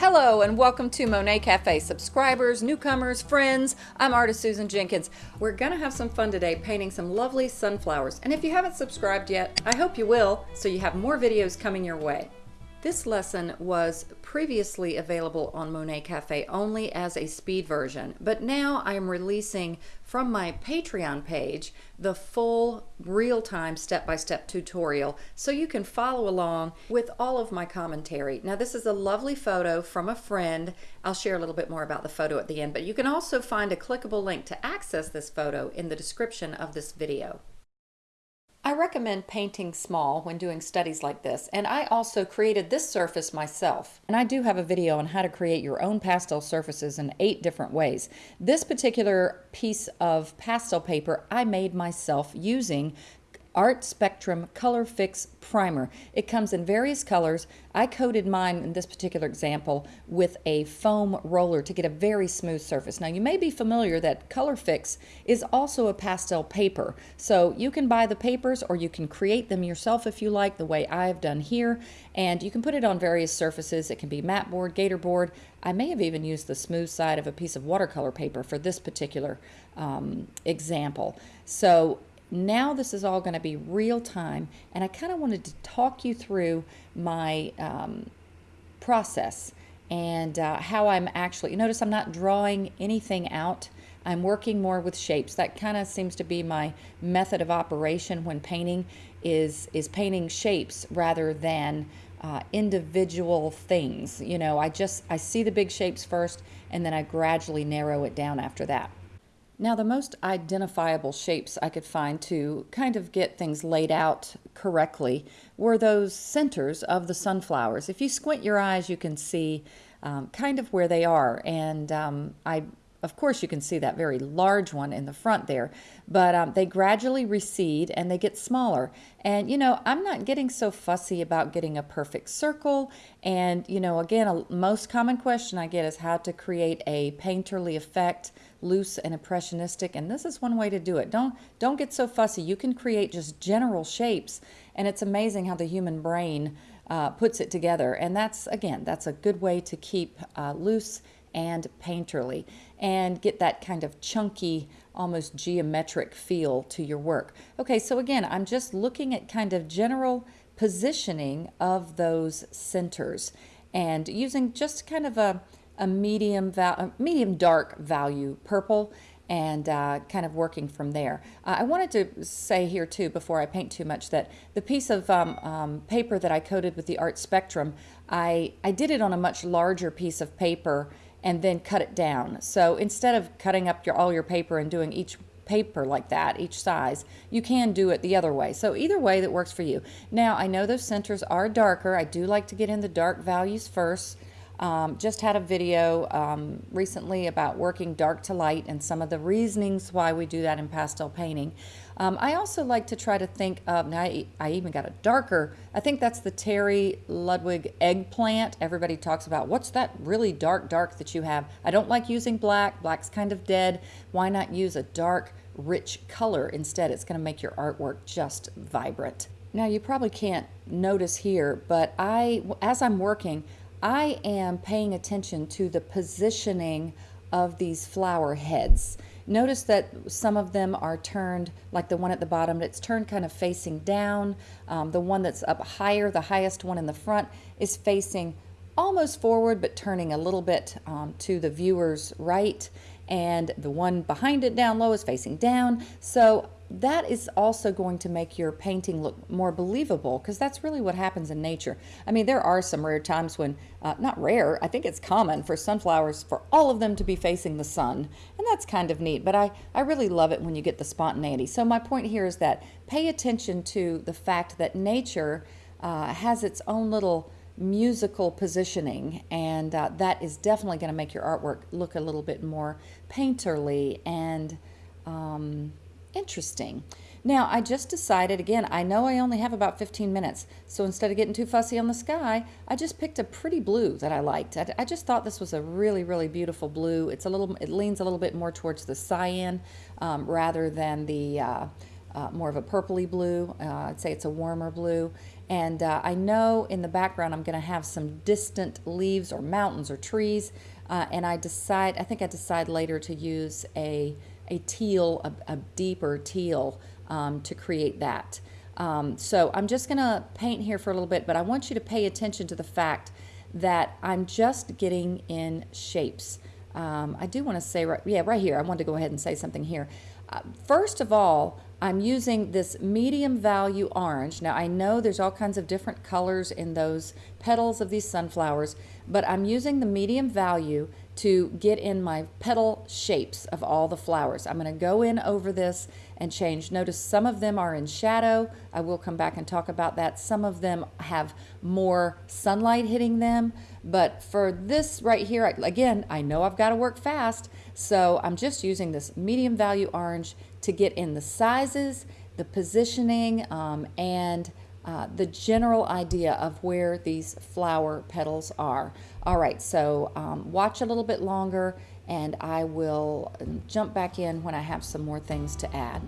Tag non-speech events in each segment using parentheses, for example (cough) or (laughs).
Hello and welcome to Monet Cafe subscribers, newcomers, friends. I'm artist Susan Jenkins. We're to have some fun today painting some lovely sunflowers. And if you haven't subscribed yet, I hope you will so you have more videos coming your way. This lesson was previously available on Monet Cafe only as a speed version, but now I am releasing from my Patreon page the full real-time step-by-step tutorial so you can follow along with all of my commentary. Now this is a lovely photo from a friend. I'll share a little bit more about the photo at the end, but you can also find a clickable link to access this photo in the description of this video. I recommend painting small when doing studies like this, and I also created this surface myself. And I do have a video on how to create your own pastel surfaces in eight different ways. This particular piece of pastel paper I made myself using Art Spectrum Color Fix Primer. It comes in various colors. I coated mine in this particular example with a foam roller to get a very smooth surface. Now you may be familiar that Color Fix is also a pastel paper. So you can buy the papers or you can create them yourself if you like the way I've done here. And you can put it on various surfaces. It can be mat board, gator board. I may have even used the smooth side of a piece of watercolor paper for this particular um, example. So now this is all going to be real time and I kind of wanted to talk you through my um, process and uh, how I'm actually, you notice I'm not drawing anything out. I'm working more with shapes. That kind of seems to be my method of operation when painting is, is painting shapes rather than uh, individual things. You know, I just, I see the big shapes first and then I gradually narrow it down after that. Now the most identifiable shapes I could find to kind of get things laid out correctly were those centers of the sunflowers. If you squint your eyes you can see um, kind of where they are and um, I of course you can see that very large one in the front there but um, they gradually recede and they get smaller. And you know I'm not getting so fussy about getting a perfect circle. And you know again a most common question I get is how to create a painterly effect loose and impressionistic and this is one way to do it. Don't don't get so fussy. You can create just general shapes and it's amazing how the human brain uh, puts it together. And that's again that's a good way to keep uh, loose and painterly and get that kind of chunky, almost geometric feel to your work. Okay, so again, I'm just looking at kind of general positioning of those centers and using just kind of a, a medium, a medium dark value purple and uh, kind of working from there. Uh, I wanted to say here too, before I paint too much, that the piece of um, um, paper that I coated with the Art Spectrum, I, I did it on a much larger piece of paper and then cut it down. So instead of cutting up your all your paper and doing each paper like that, each size, you can do it the other way. So either way that works for you. Now I know those centers are darker. I do like to get in the dark values first. Um, just had a video um, recently about working dark to light and some of the reasonings why we do that in pastel painting. Um, I also like to try to think of, now I, I, even got a darker, I think that's the Terry Ludwig eggplant. Everybody talks about what's that really dark, dark that you have. I don't like using black. Black's kind of dead. Why not use a dark, rich color instead? It's going to make your artwork just vibrant. Now you probably can't notice here, but I, as I'm working, I am paying attention to the positioning of these flower heads. Notice that some of them are turned, like the one at the bottom, it's turned kind of facing down. Um, the one that's up higher, the highest one in the front, is facing almost forward but turning a little bit um, to the viewer's right and the one behind it down low is facing down so that is also going to make your painting look more believable because that's really what happens in nature. I mean, there are some rare times when, uh, not rare, I think it's common for sunflowers for all of them to be facing the sun, and that's kind of neat, but I, I really love it when you get the spontaneity. So my point here is that pay attention to the fact that nature uh, has its own little musical positioning and uh, that is definitely going to make your artwork look a little bit more painterly and um, interesting. Now, I just decided, again, I know I only have about 15 minutes, so instead of getting too fussy on the sky, I just picked a pretty blue that I liked. I, I just thought this was a really, really beautiful blue. It's a little, it leans a little bit more towards the cyan um, rather than the uh, uh, more of a purpley blue. Uh, I'd say it's a warmer blue. And uh, I know in the background I'm going to have some distant leaves or mountains or trees. Uh, and I decide, I think I decide later to use a, a teal, a, a deeper teal um, to create that. Um, so I'm just going to paint here for a little bit, but I want you to pay attention to the fact that I'm just getting in shapes. Um, I do want to say, right, yeah, right here, I want to go ahead and say something here. Uh, first of all, I'm using this medium value orange. Now I know there's all kinds of different colors in those petals of these sunflowers, but I'm using the medium value to get in my petal shapes of all the flowers. I'm going to go in over this and change. Notice some of them are in shadow. I will come back and talk about that. Some of them have more sunlight hitting them. But for this right here, again, I know I've got to work fast. So I'm just using this medium value orange to get in the sizes, the positioning, um, and uh, the general idea of where these flower petals are. All right, so um, watch a little bit longer and I will jump back in when I have some more things to add.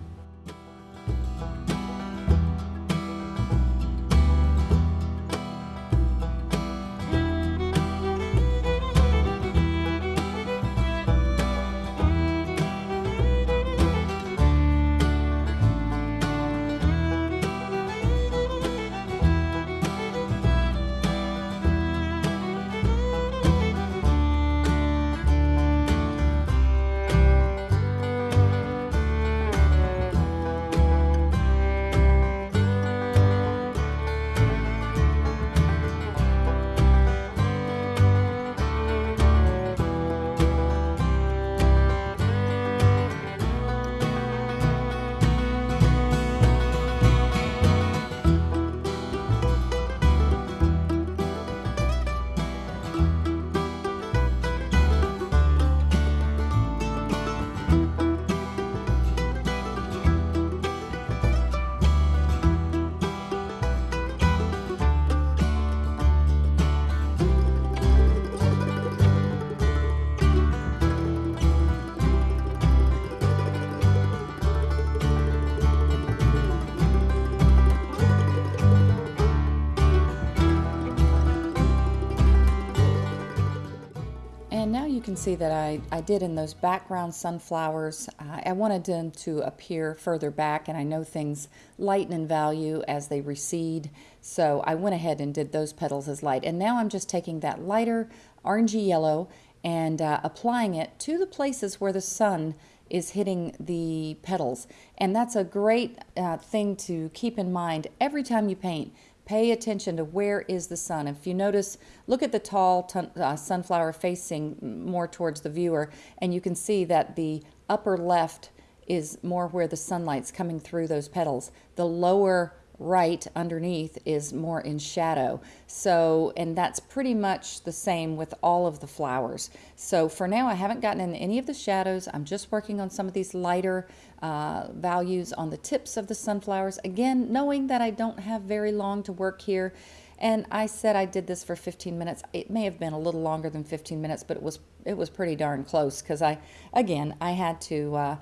Can see that I, I did in those background sunflowers. Uh, I wanted them to appear further back and I know things lighten in value as they recede. So I went ahead and did those petals as light. And now I'm just taking that lighter orangey yellow and uh, applying it to the places where the sun is hitting the petals. And that's a great uh, thing to keep in mind every time you paint Pay attention to where is the sun. If you notice, look at the tall uh, sunflower facing more towards the viewer, and you can see that the upper left is more where the sunlight's coming through those petals. The lower right underneath is more in shadow. So, and that's pretty much the same with all of the flowers. So for now, I haven't gotten in any of the shadows. I'm just working on some of these lighter uh, values on the tips of the sunflowers. Again, knowing that I don't have very long to work here. And I said I did this for 15 minutes. It may have been a little longer than 15 minutes, but it was it was pretty darn close because I, again, I had to uh,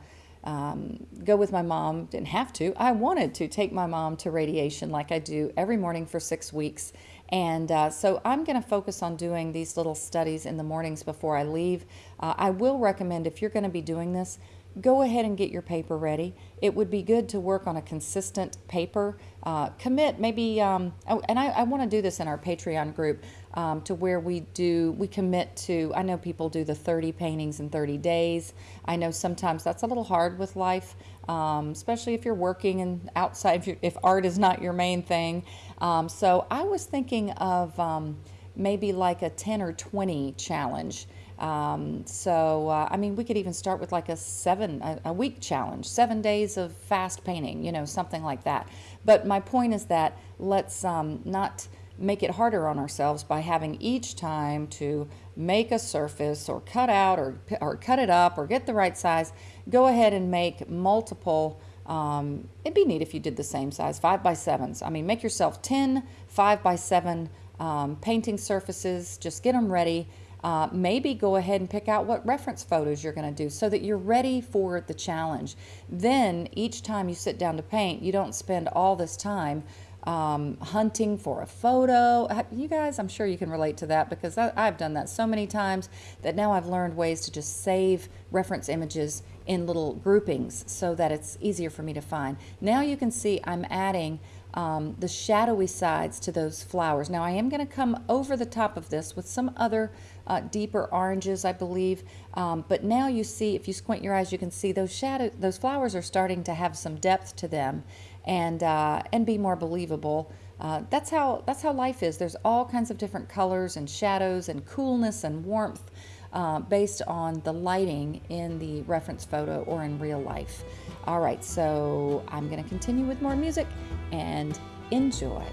um, go with my mom. Didn't have to. I wanted to take my mom to radiation like I do every morning for six weeks. And uh, so I'm going to focus on doing these little studies in the mornings before I leave. Uh, I will recommend if you're going to be doing this, go ahead and get your paper ready. It would be good to work on a consistent paper. Uh, commit maybe, um, oh, and I, I want to do this in our Patreon group um, to where we do, we commit to, I know people do the 30 paintings in 30 days. I know sometimes that's a little hard with life, um, especially if you're working and outside, (laughs) if, if, art is not your main thing. Um, so I was thinking of um, maybe like a 10 or 20 challenge. Um, so, uh, I mean, we could even start with like a seven, a, a, week challenge, seven days of fast painting, you know, something like that. But my point is that let's um, not make it harder on ourselves by having each time to make a surface or cut out or, or cut it up or get the right size. Go ahead and make multiple. Um, it'd be neat if you did the same size, five by sevens. I mean, make yourself 10 five by seven um, painting surfaces, just get them ready uh, maybe go ahead and pick out what reference photos you're going to do so that you're ready for the challenge. Then each time you sit down to paint, you don't spend all this time um, hunting for a photo. You guys, I'm sure you can relate to that because I, I've done that so many times that now I've learned ways to just save reference images in little groupings so that it's easier for me to find. Now you can see I'm adding um, the shadowy sides to those flowers. Now I am going to come over the top of this with some other uh, deeper oranges, I believe. Um, but now you see, if you squint your eyes, you can see those shadow, those flowers are starting to have some depth to them, and uh, and be more believable. Uh, that's how that's how life is. There's all kinds of different colors and shadows and coolness and warmth uh, based on the lighting in the reference photo or in real life. All right, so I'm going to continue with more music and enjoy.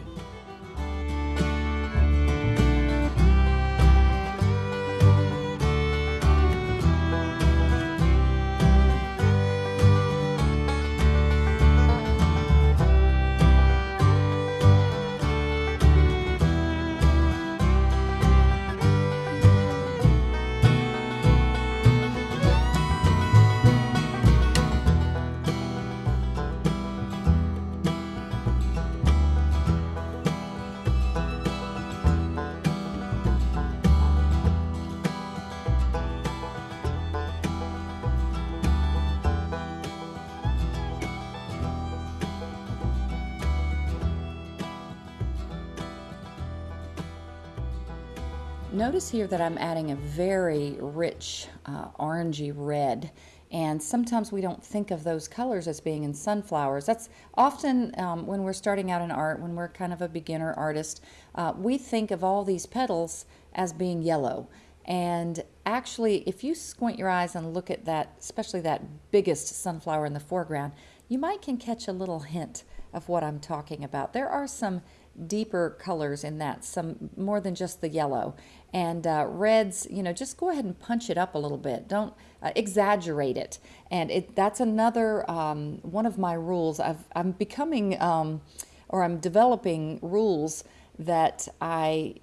Notice here that I'm adding a very rich uh, orangey red and sometimes we don't think of those colors as being in sunflowers. That's often um, when we're starting out in art, when we're kind of a beginner artist, uh, we think of all these petals as being yellow. And actually, if you squint your eyes and look at that, especially that biggest sunflower in the foreground, you might can catch a little hint of what I'm talking about. There are some deeper colors in that, some more than just the yellow. And uh, reds, you know, just go ahead and punch it up a little bit. Don't uh, exaggerate it. And it, that's another um, one of my rules. I've, I'm becoming, um, or I'm developing rules that I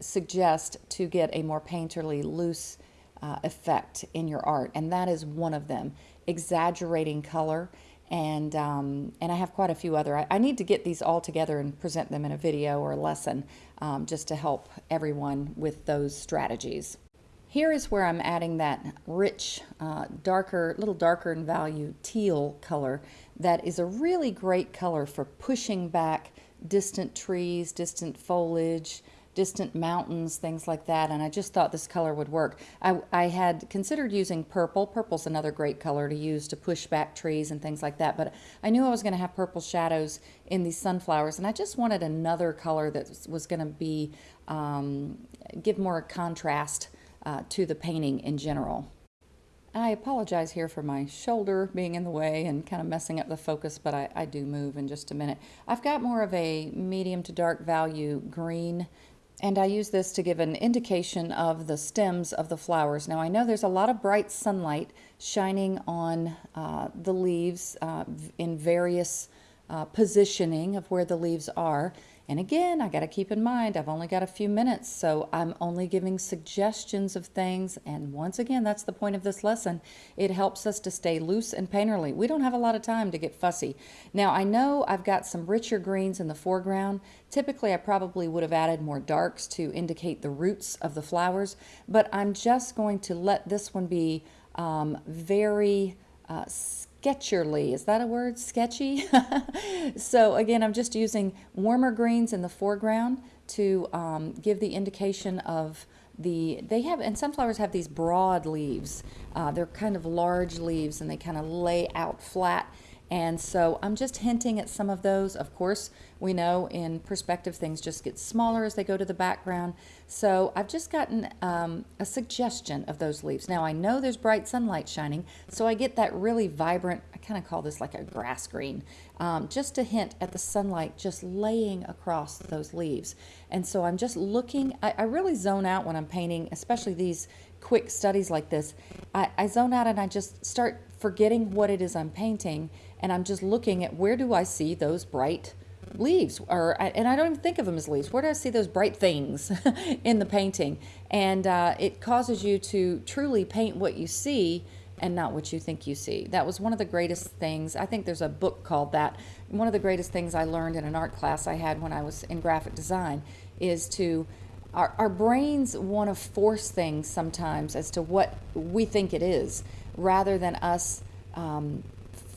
suggest to get a more painterly, loose uh, effect in your art. And that is one of them, exaggerating color and um, and I have quite a few other. I, I, need to get these all together and present them in a video or a lesson um, just to help everyone with those strategies. Here is where I'm adding that rich, uh, darker, little darker in value teal color that is a really great color for pushing back distant trees, distant foliage, distant mountains, things like that, and I just thought this color would work. I, I had considered using purple. Purple's another great color to use to push back trees and things like that, but I knew I was going to have purple shadows in these sunflowers, and I just wanted another color that was going to be, um, give more contrast uh, to the painting in general. I apologize here for my shoulder being in the way and kind of messing up the focus, but I, I, do move in just a minute. I've got more of a medium to dark value green and I use this to give an indication of the stems of the flowers. Now I know there's a lot of bright sunlight shining on uh, the leaves uh, in various uh, positioning of where the leaves are. And again, I got to keep in mind, I've only got a few minutes, so I'm only giving suggestions of things. And once again, that's the point of this lesson. It helps us to stay loose and painterly. We don't have a lot of time to get fussy. Now, I know I've got some richer greens in the foreground. Typically, I probably would have added more darks to indicate the roots of the flowers, but I'm just going to let this one be um, very uh, sketcherly. Is that a word? Sketchy? (laughs) so again, I'm just using warmer greens in the foreground to um, give the indication of the, they have, and sunflowers have these broad leaves. Uh, they're kind of large leaves and they kind of lay out flat and so I'm just hinting at some of those. Of course, we know in perspective things just get smaller as they go to the background. So I've just gotten um, a suggestion of those leaves. Now I know there's bright sunlight shining, so I get that really vibrant, I kind of call this like a grass green, um, just to hint at the sunlight just laying across those leaves. And so I'm just looking, I, I really zone out when I'm painting, especially these quick studies like this. I, I zone out and I just start forgetting what it is I'm painting and I'm just looking at where do I see those bright leaves or and I don't even think of them as leaves where do I see those bright things (laughs) in the painting and uh, it causes you to truly paint what you see and not what you think you see. That was one of the greatest things. I think there's a book called that. One of the greatest things I learned in an art class I had when I was in graphic design is to our, our brains want to force things sometimes as to what we think it is rather than us um,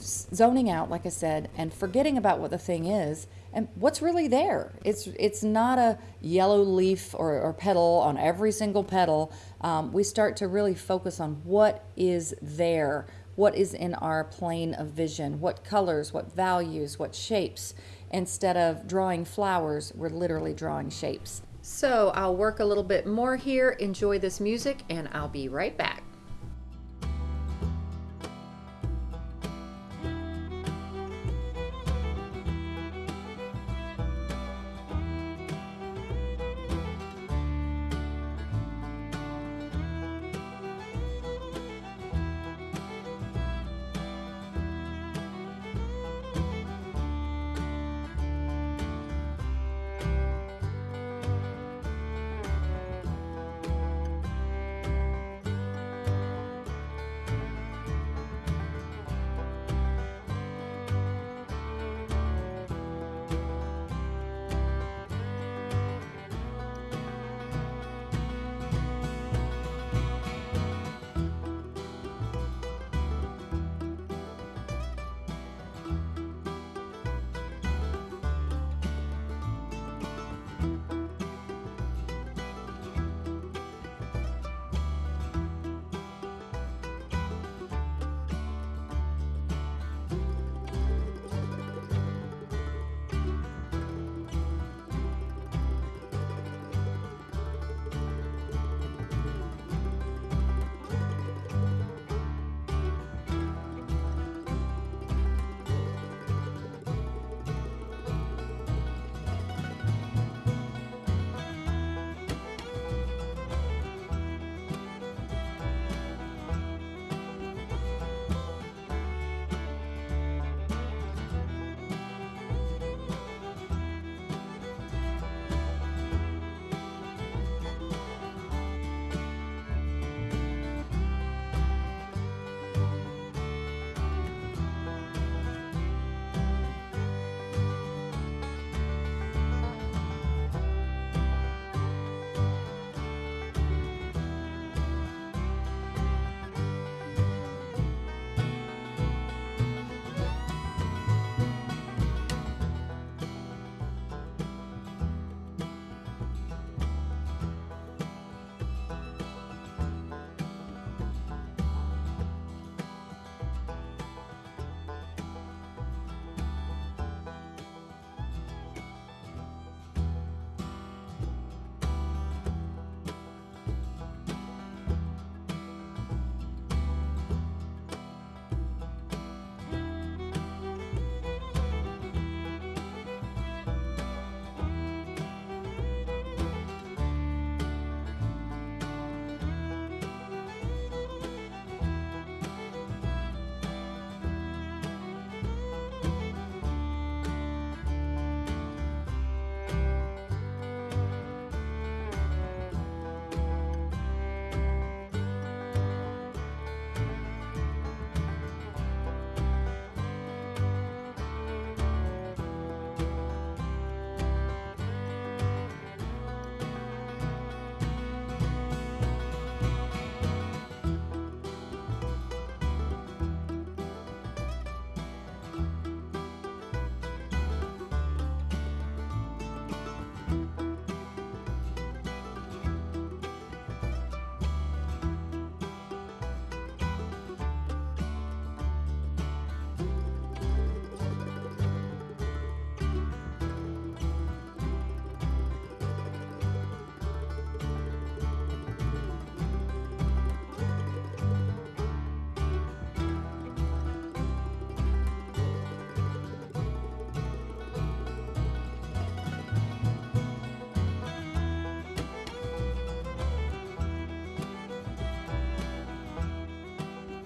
zoning out, like I said, and forgetting about what the thing is and what's really there. It's it's not a yellow leaf or, or petal on every single petal. Um, we start to really focus on what is there, what is in our plane of vision, what colors, what values, what shapes. Instead of drawing flowers, we're literally drawing shapes. So I'll work a little bit more here, enjoy this music, and I'll be right back.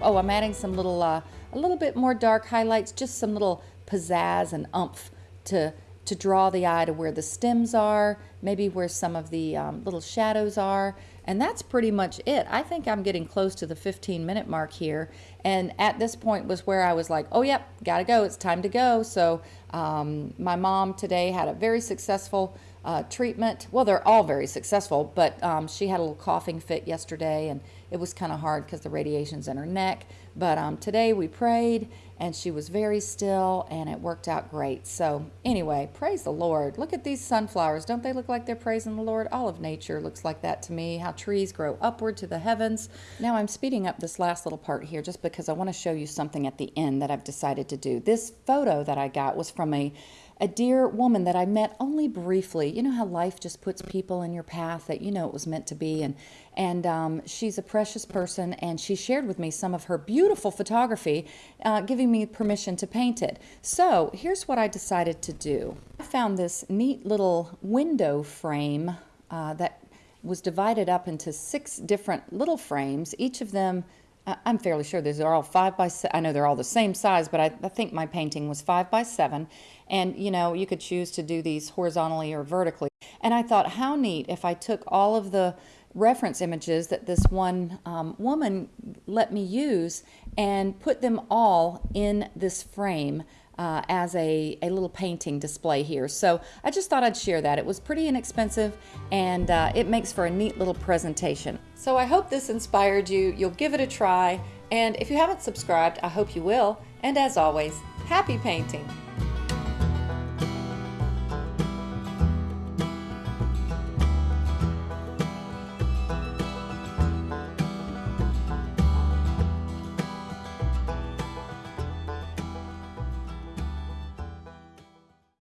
Oh, I'm adding some little, uh, a little bit more dark highlights, just some little pizzazz and umph to to draw the eye to where the stems are, maybe where some of the um, little shadows are. And that's pretty much it. I think I'm getting close to the 15 minute mark here. And at this point was where I was like, oh, yep, gotta go. It's time to go. So um, my mom today had a very successful uh, treatment. Well, they're all very successful, but um, she had a little coughing fit yesterday, and it was kind of hard because the radiation's in her neck. But um, today we prayed, and she was very still, and it worked out great. So, anyway, praise the Lord. Look at these sunflowers. Don't they look like they're praising the Lord? All of nature looks like that to me, how trees grow upward to the heavens. Now, I'm speeding up this last little part here just because I want to show you something at the end that I've decided to do. This photo that I got was from a a dear woman that I met only briefly. You know how life just puts people in your path that you know it was meant to be, and and um, she's a precious person, and she shared with me some of her beautiful photography, uh, giving me permission to paint it. So here's what I decided to do. I found this neat little window frame uh, that was divided up into six different little frames, each of them I'm fairly sure these are all five by. I know they're all the same size, but I, I, think my painting was five by seven, and you know you could choose to do these horizontally or vertically. And I thought, how neat if I took all of the reference images that this one um, woman let me use and put them all in this frame uh, as a, a little painting display here. So I just thought I'd share that. It was pretty inexpensive and uh, it makes for a neat little presentation. So I hope this inspired you. You'll give it a try. And if you haven't subscribed, I hope you will. And as always, happy painting!